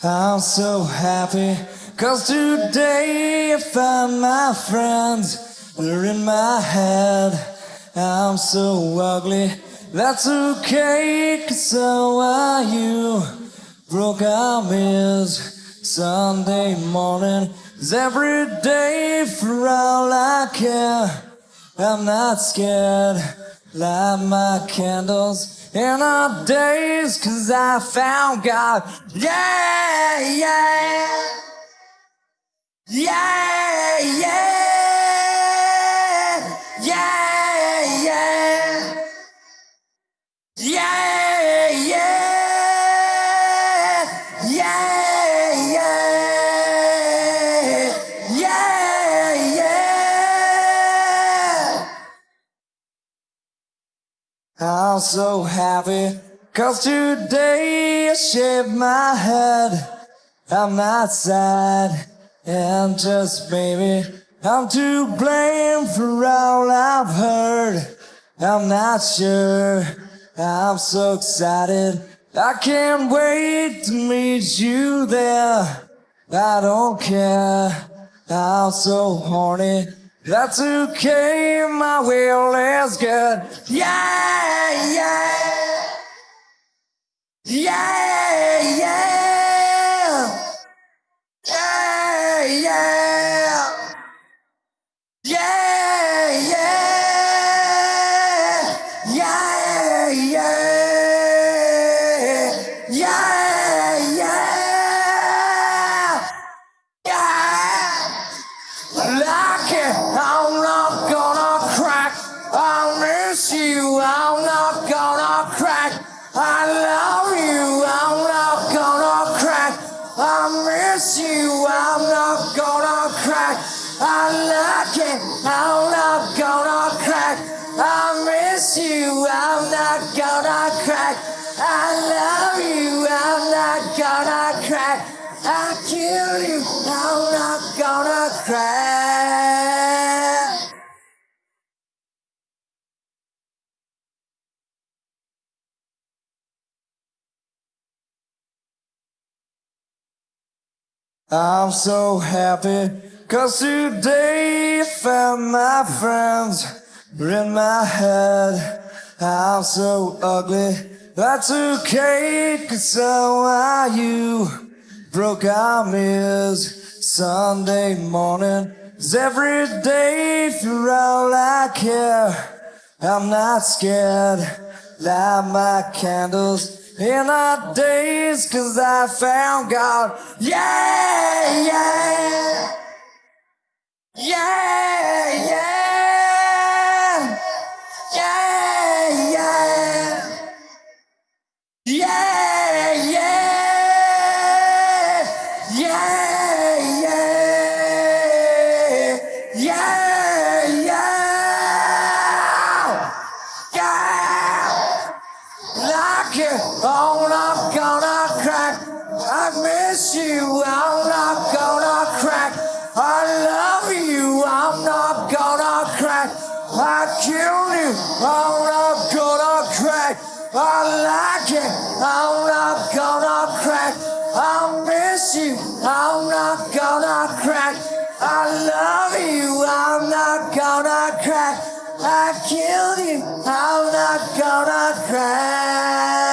I'm so happy, cause today I found my friends. They're in my head. I'm so ugly, that's okay, cause so are you. Broke is Sunday morning, is every day for all I care. I'm not scared, light my candles in our days, cause I found God. Yeah, yeah. Yeah, I'm so happy, cause today I shaved my head. I'm not sad, and just maybe I'm to blame for all I've heard. I'm not sure, I'm so excited. I can't wait to meet you there. I don't care, I'm so horny. That's okay, my will is good. Yeah, Yeah, yeah. Yeah, yeah. Yeah, yeah. Yeah, yeah. Yeah, yeah. Crack. I like it, I'm not gonna crack. I miss you, I'm not gonna crack. I love you, I'm not gonna crack. I kill you, I'm not gonna crack. I'm so happy, cause today found my friends in my head. I'm so ugly, that's okay, cause so are you. Broke arm is Sunday morning, is every day for all I care. I'm not scared, light my candles in our days, cause I found God. Yeah, Like it, I'm not gonna crack. I miss you, I'm not gonna crack. I love you, I'm not gonna crack. I kill you, I'm not gonna crack. I like it, I'm not gonna crack. I miss you, I'm not gonna crack. I love you, I'm not gonna crack. I killed you. I'm not gonna cry.